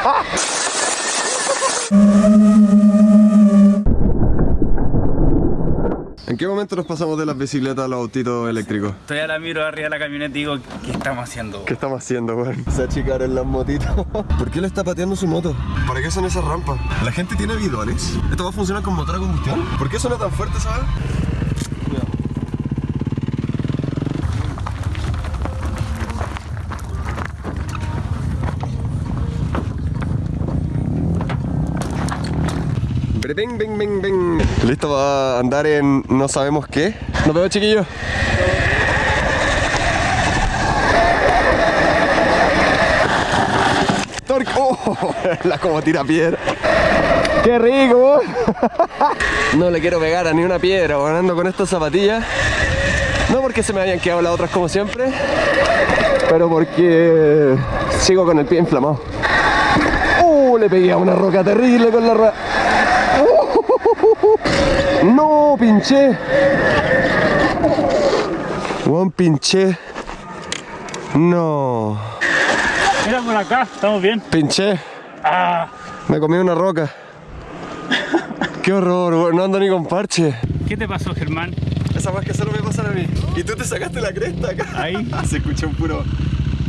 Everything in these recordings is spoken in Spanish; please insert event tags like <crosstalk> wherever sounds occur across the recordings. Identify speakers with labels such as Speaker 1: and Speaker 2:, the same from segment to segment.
Speaker 1: <laughs> ¿En qué momento nos pasamos de las bicicletas a los autitos eléctricos?
Speaker 2: Estoy a la miro arriba de la camioneta y digo, ¿qué estamos haciendo?
Speaker 1: ¿Qué estamos haciendo, weón? <laughs> Se achicaron las motitos. <laughs> ¿Por qué le está pateando su moto? ¿Para qué son esas rampas? ¿La gente tiene bidones? ¿Esto va a funcionar con motor a combustión? ¿Por qué suena tan fuerte, sabes? Bing, bing, bing, bing. ¿Listo para andar en no sabemos qué? Nos vemos, chiquillos. Torque. Oh, <laughs> la como tira piedra. ¡Qué rico! No le quiero pegar a ni una piedra, ganando con estas zapatillas. No porque se me hayan quedado las otras como siempre, pero porque sigo con el pie inflamado. ¡Uh! Le pegué a una roca terrible con la rueda. No, pinché. Juan, pinché. No.
Speaker 2: Mira por acá, estamos bien.
Speaker 1: Pinché.
Speaker 2: Ah,
Speaker 1: Me comí una roca. <laughs> Qué horror. No ando ni con parche.
Speaker 2: ¿qué te pasó, Germán?
Speaker 1: Esa más que solo me pasan a mí. Y tú te sacaste la cresta acá.
Speaker 2: Ahí. <laughs>
Speaker 1: Se escuchó un puro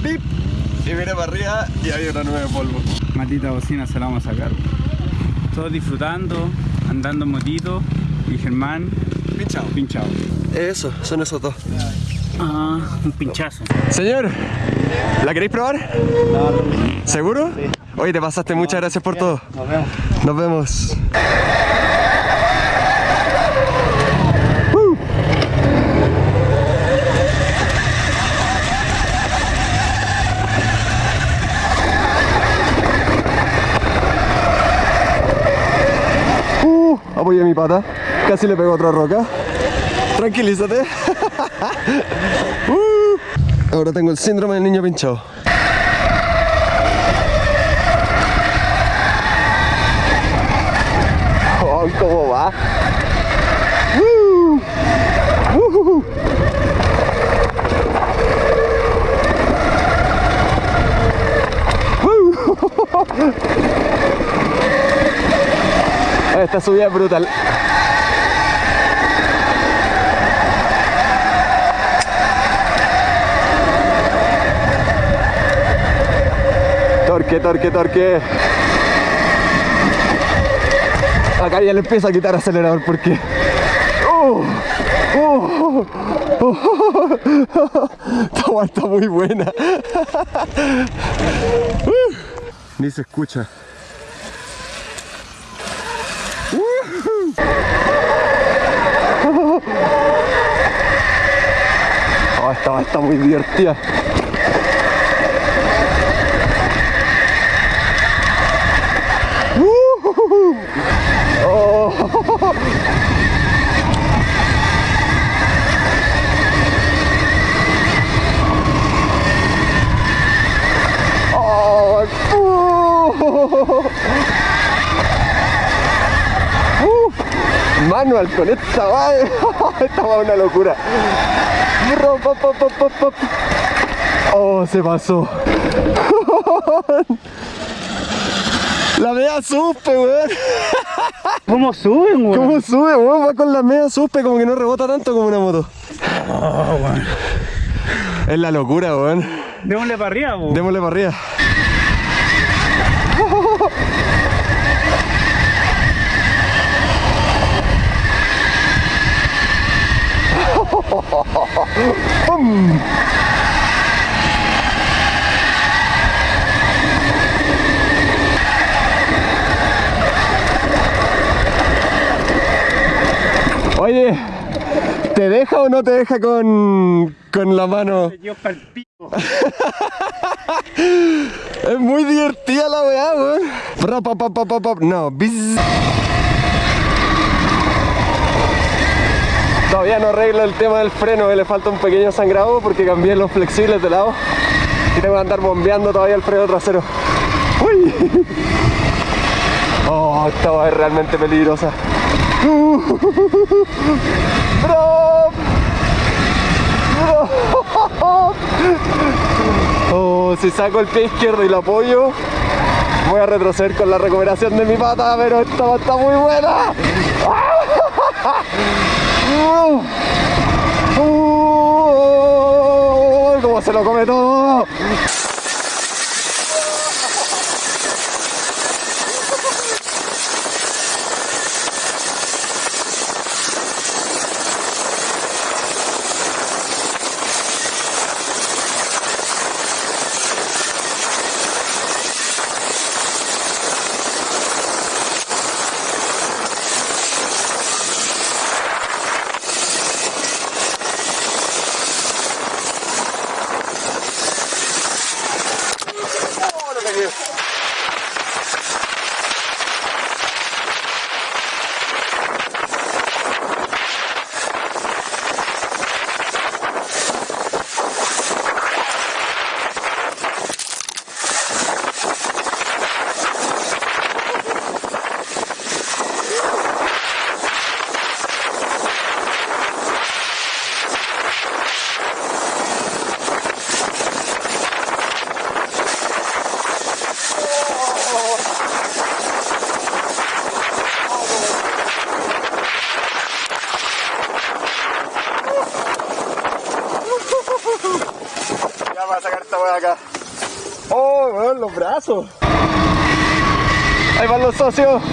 Speaker 1: pip. Y miré para arriba y había una nube de polvo.
Speaker 2: Maldita bocina se la vamos a sacar. Todos disfrutando, andando en motito y Germán
Speaker 1: Pinchado.
Speaker 2: pinchado.
Speaker 1: Eso, son esos dos.
Speaker 2: Ah, un pinchazo.
Speaker 1: Señor, ¿la queréis probar? ¿Seguro? Sí. Oye, te pasaste, muchas gracias por todo.
Speaker 2: Nos vemos.
Speaker 1: Nos vemos. Uh, apoyé mi pata. Casi le pego otra roca. Tranquilízate. <laughs> Uh, ahora tengo el síndrome del niño pinchado. Oh, ¿Cómo va? Uh, uh. <laughs> Esta subida es brutal. Torque, torque, torque. Acá ya le empieza a quitar acelerador porque. ¡Oh! ¡Oh! Esta agua está muy buena. Uh. Ni se escucha. Oh, esta agua está muy divertida. Oh, uh. Uh. Manual con esta madre. <laughs> esta va una locura. Oh, se pasó. <laughs> La media suspe, weón. <laughs>
Speaker 2: ¿Cómo suben, weón?
Speaker 1: ¿Cómo sube, weón? Va con la media suspe como que no rebota tanto como una moto.
Speaker 2: Oh.
Speaker 1: Es la locura, weón.
Speaker 2: Démosle para arriba, weón.
Speaker 1: Démosle para arriba. ¡Pum! Oye, ¿te deja o no te deja con, con la mano? <laughs> Es muy divertida la weá, weón. No, bis. Todavía no arreglo el tema del freno, que le falta un pequeño sangrado porque cambié los flexibles de lado y tengo que andar bombeando todavía el freno trasero. ¡Uy! <laughs> Oh, esta es realmente peligrosa. <laughs> ¡Bro! ¡Bro! <laughs> Oh, si saco el pie izquierdo y lo apoyo, Voy a retroceder con la recuperación de mi pata, pero esta está muy buena. ¡Cómo se lo come todo! Ya voy a sacar esta weá acá. Oh, Ahí van los socios.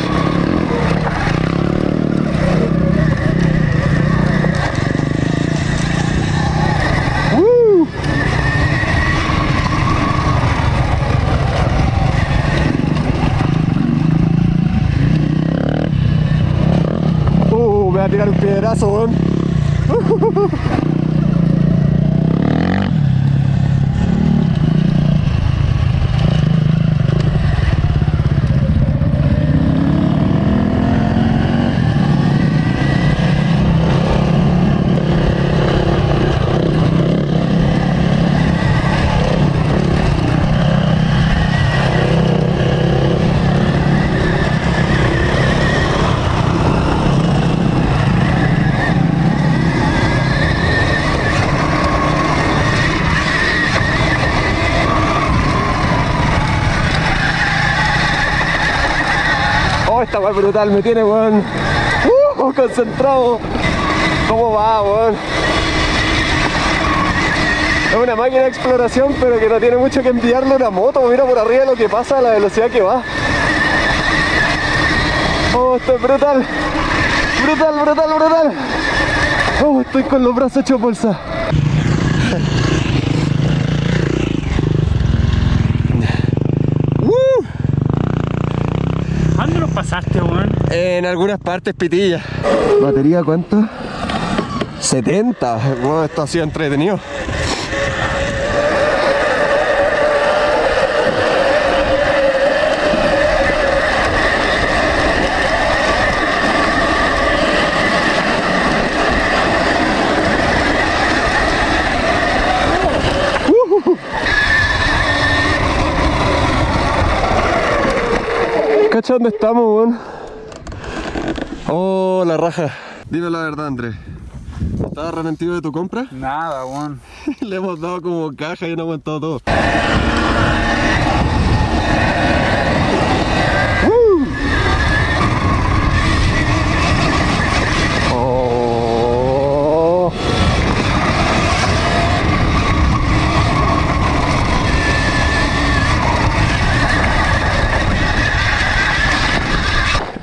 Speaker 1: Uh, me va a tirar un piedrazo, weón. Oh, esta brutal me tiene, weón. Uh, concentrado. ¿Cómo va, weón? Es una máquina de exploración, pero que no tiene mucho que enviarle una moto. Mira por arriba lo que pasa, a la velocidad que va. Oh, esto es brutal. Brutal, brutal, brutal. Oh, estoy con los brazos hechos bolsa. Uh.
Speaker 2: ¿Dónde los pasaste, weón?
Speaker 1: En algunas partes pitilla. ¿Batería cuánto? 70. Bueno, esto ha sido entretenido. ¿Cacha dónde estamos, weón? Raja. Dime la verdad, Andrés. ¿Estás arrepentido de tu compra?
Speaker 2: Nada, weón. <laughs>
Speaker 1: Le hemos dado como caja y no ha aguantado todo.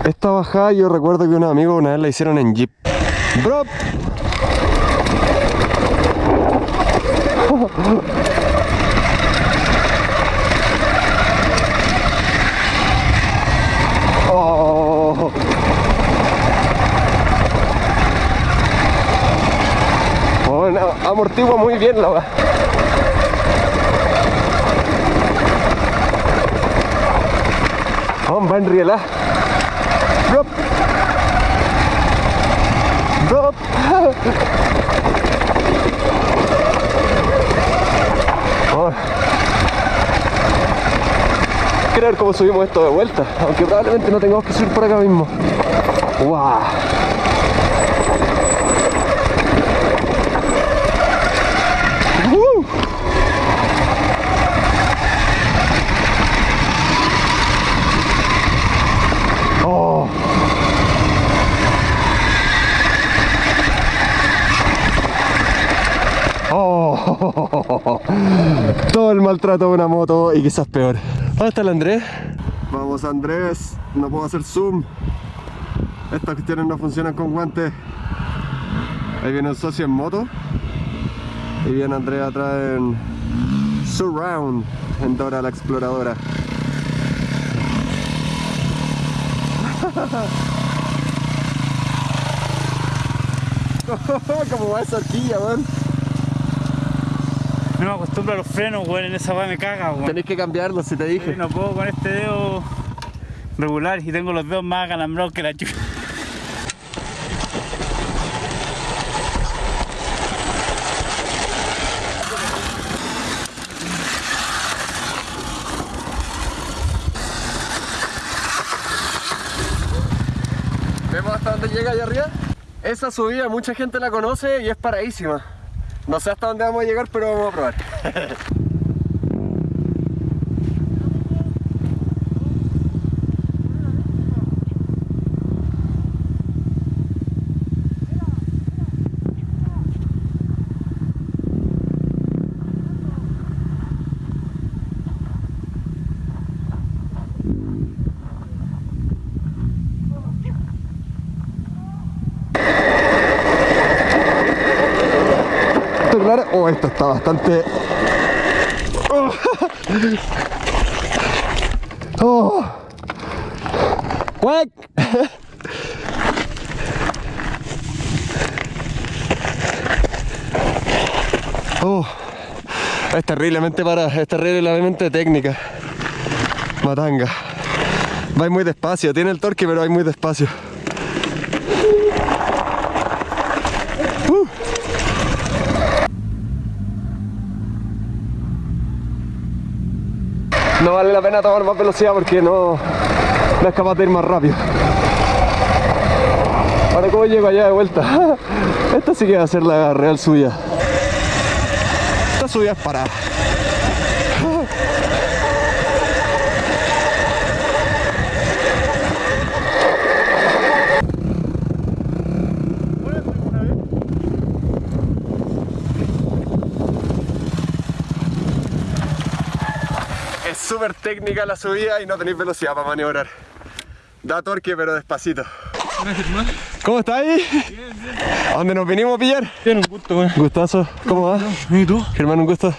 Speaker 1: Esta bajada yo recuerdo que unos amigos una vez la hicieron en Jeep. Bro, Oh. Bueno, amortigua muy bien la va. Vamos, va en. Drop. Drop. Oh. Ver cómo subimos esto de vuelta, aunque probablemente no tengamos que subir por acá mismo. ¡Wow! ¡Uh! <laughs> Todo el maltrato de una moto y quizás peor. ¿Dónde está el Andrés? Vamos Andrés, no puedo hacer zoom. Estas cuestiones no funcionan con guantes. Ahí viene el socio en moto. Y viene Andrés atrás en Surround, en Dora la Exploradora. <laughs> Como va esa horquilla, weón.
Speaker 2: No me acostumbro a los frenos, weón. En esa weá me caga, weón.
Speaker 1: Tenés que cambiarlo si te dije.
Speaker 2: Sí, No puedo con este dedo regular y tengo los dedos más acalambrados que la chucha.
Speaker 1: ¿Vemos hasta dónde llega allá arriba? Esa subida mucha gente la conoce y es paradísima. No sé hasta dónde vamos a llegar, pero vamos a probar. <laughs> ¿Esto claro? Oh, esto está bastante... Oh. Oh. <laughs> Oh. Es terriblemente para, es terriblemente técnica. Matanga. Va muy despacio, tiene el torque pero va muy despacio. No vale la pena tomar más velocidad porque no, no es capaz de ir más rápido. Ahora cómo llego allá de vuelta. <laughs> Esta sí que va a ser la real suya. Esta subida es para. Es súper técnica la subida y no tenéis velocidad para maniobrar. Da torque pero despacito. ¿Cómo está ahí? ¿A dónde nos vinimos a pillar?
Speaker 2: Tiene un gusto, weón.
Speaker 1: Gustazo, ¿cómo va?
Speaker 2: ¿Y tú?
Speaker 1: Germán, un gusto.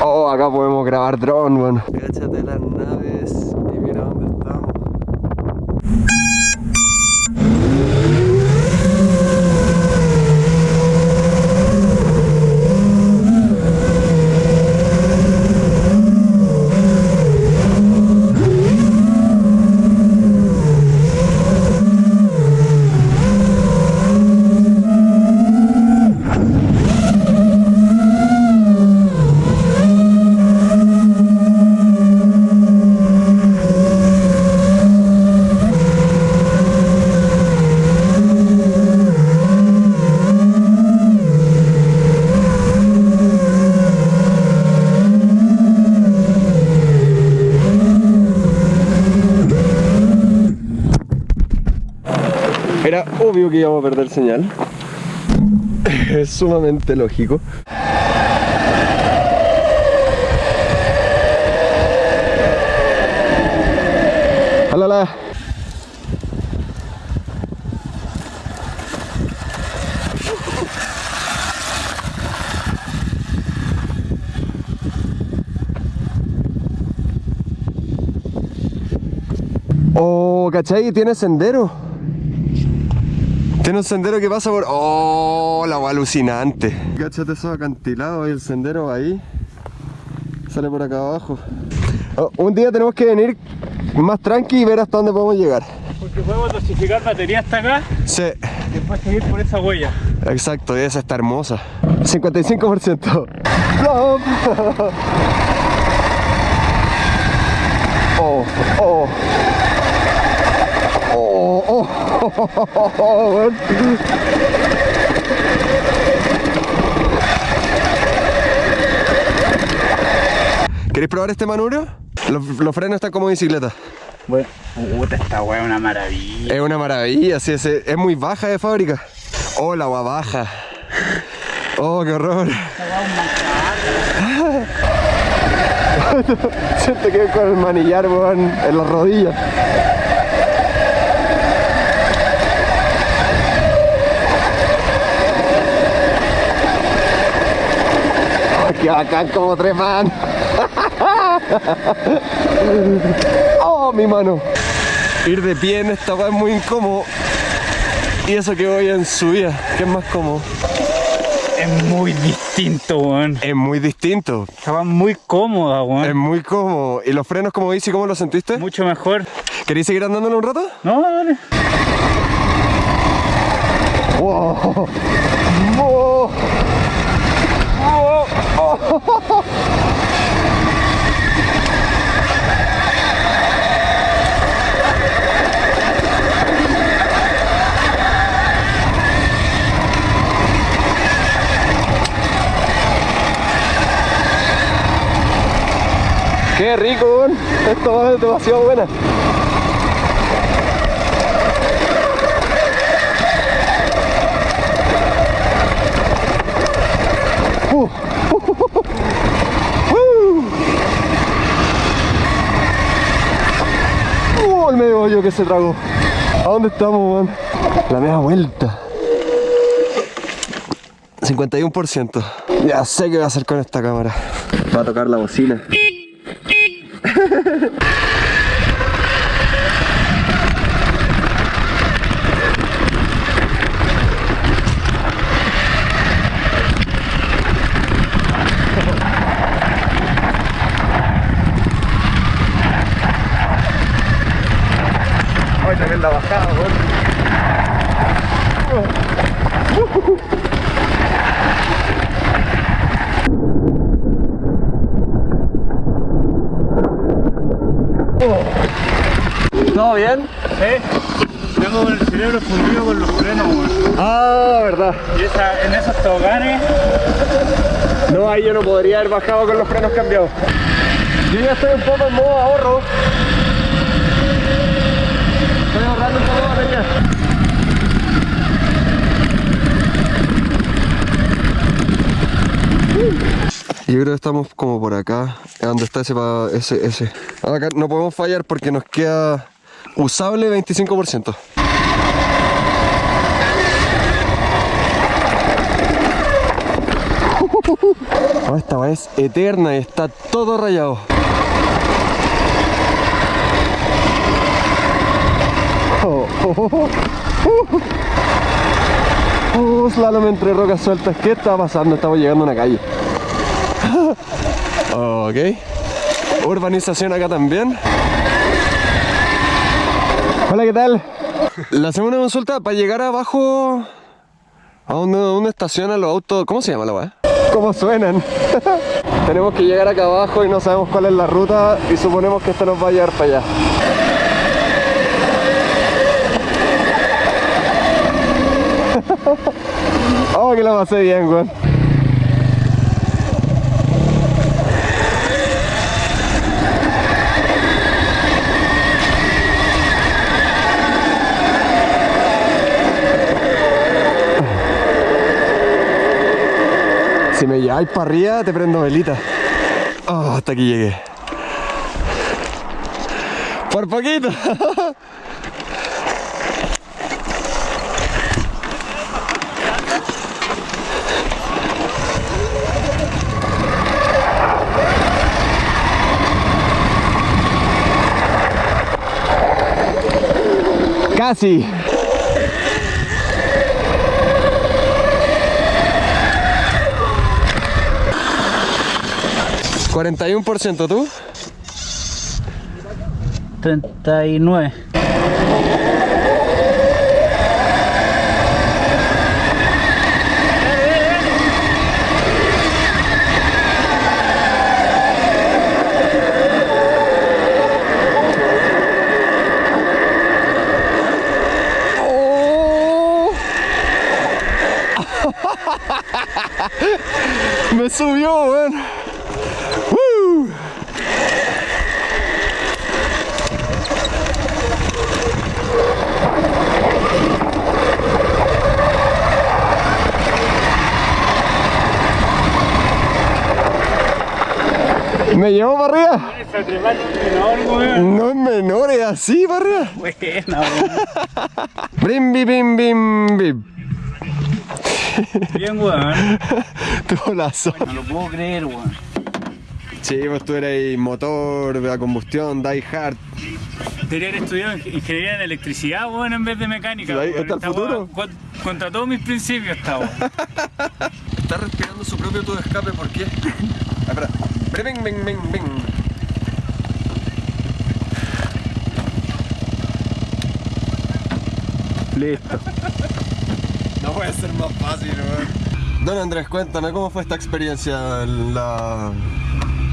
Speaker 1: Oh, acá podemos grabar drone, bueno. Cáchate las naves y mira dónde estamos. Era obvio que íbamos a perder señal. <laughs> Es sumamente lógico. ¡Alala! Oh, ¿cachai? Tiene sendero. Tiene un sendero que pasa por... ¡Oh! La agua alucinante. Cáchate esos acantilados y el sendero ahí. Sale por acá abajo. Oh, un día tenemos que venir más tranqui y ver hasta dónde podemos llegar.
Speaker 2: Porque podemos dosificar batería hasta acá
Speaker 1: Sí,
Speaker 2: y después seguir por esa huella.
Speaker 1: exacto. Y esa está hermosa. 55%. ¡Plop! Oh, oh. Oh, oh, oh, oh, oh, <laughs> weón. ¿Queréis probar este manubrio? Los, los frenos están como bicicleta.
Speaker 2: Bueno, puta, esta weá es una maravilla.
Speaker 1: Es una maravilla, sí, es, es muy baja de fábrica. Oh, la agua baja. Oh, qué horror. <laughs> Siento que con el manillar, weón, en las rodillas. Qué bacán como trepan. <laughs> oh, mi mano. Ir de pie en esta es muy incómodo. Y eso que voy en subida, que es más cómodo.
Speaker 2: Es muy distinto, weón.
Speaker 1: Es muy distinto.
Speaker 2: Estaba muy cómoda,
Speaker 1: Es muy cómodo. ¿Y los frenos como dice, cómo lo sentiste?
Speaker 2: Mucho mejor.
Speaker 1: ¿Queréis seguir andándolo un rato?
Speaker 2: No, dale.
Speaker 1: ¡Wow! ¡Wow! ¡Qué rico! weón! Esto es demasiado buena. ¡Uh! El medio hoyo que se tragó. ¿A dónde estamos, man? La media vuelta. 51%. Ya sé qué voy a hacer con esta cámara. Va a tocar la bocina. Ay, también la bajada, ¿Todo bien?
Speaker 2: Sí. Tengo el cerebro fundido con los frenos, weón.
Speaker 1: Ah, verdad.
Speaker 2: Y esa, en esos toboganes,
Speaker 1: No, ahí yo no podría haber bajado con los frenos cambiados. Yo ya estoy un poco en modo ahorro. Estoy ahorrando un poco de batería. Yo creo que estamos como por acá, donde está ese, ese, ese. Acá no podemos fallar porque nos queda usable 25%. Oh, <laughs> esta weá es eterna y está todo rayado. <laughs> Oh, oh. Oh, slalom entre rocas sueltas. ¿Qué está pasando? Estamos llegando a una calle. <laughs> Ok. Urbanización acá también. Hola, ¿qué tal? Le hacemos una consulta para llegar abajo a donde, donde estacionan los autos. ¿Cómo se llama la weá? ¿Cómo suenan? <laughs> Tenemos que llegar acá abajo y no sabemos cuál es la ruta y suponemos que esto nos va a llevar para allá. <laughs> oh, que la pasé bien, weón. Si me lleváis para arriba, te prendo velita. Oh, hasta aquí llegué. Por poquito. <laughs> Casi. ¿41% tú?
Speaker 2: 39.
Speaker 1: ¡Oh! Me subió, weón. ¡Woo! <laughs> ¿Me llevó para arriba? No es menor, es así para arriba.
Speaker 2: Buena, <laughs> weón.
Speaker 1: Brim, bim, bim, bim, bim.
Speaker 2: Bien, weón. <laughs>
Speaker 1: Tuvo la zona.
Speaker 2: No lo puedo creer, weón.
Speaker 1: Sí, pues tú eres motor, a combustión, die hard.
Speaker 2: Debería haber estudiado ing- ingeniería en electricidad, weón, en vez de mecánica.
Speaker 1: Ahí está el
Speaker 2: Esta
Speaker 1: futuro.
Speaker 2: Contra todos mis principios está, weón.
Speaker 1: Está respirando su propio tubo de escape, ¿por qué? Espera. Brim, bim, bim, bim.
Speaker 2: Listo.
Speaker 1: No puede ser más fácil, weón. Don Andrés, cuéntame, ¿cómo fue esta experiencia en la...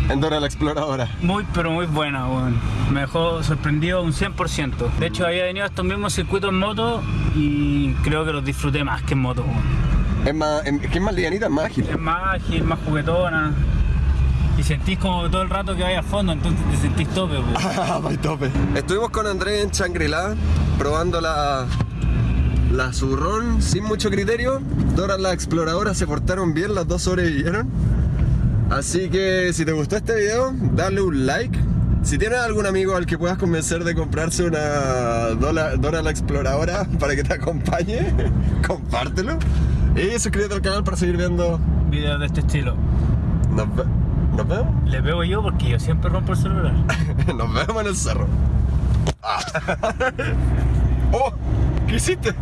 Speaker 1: en Dora la Exploradora?
Speaker 2: Muy, pero muy buena, weón. Me dejó sorprendido un 100%. De hecho, había venido a estos mismos circuitos en moto y creo que los disfruté más que en moto, weón.
Speaker 1: Es más, es que es más livianita, es más ágil.
Speaker 2: Es más ágil, más juguetona. Y sentís como todo el rato que vaya a fondo, entonces te sentís tope. <laughs>
Speaker 1: Ah, my tope. Estuvimos con Andrés en Shangri-La probando la, la Surrón sin mucho criterio. Dora la exploradora se portaron bien, las dos sobrevivieron. Así que si te gustó este video, dale un like. Si tienes algún amigo al que puedas convencer de comprarse una Dora, Dora la exploradora <laughs> para que te acompañe, <laughs> compártelo. Y suscríbete al canal para seguir viendo.
Speaker 2: Videos de este estilo.
Speaker 1: Nos, ve- nos vemos.
Speaker 2: Le veo yo porque yo siempre rompo el celular. <laughs>
Speaker 1: Nos vemos en el cerro. Ah. <laughs> ¡Oh! ¿Qué hiciste?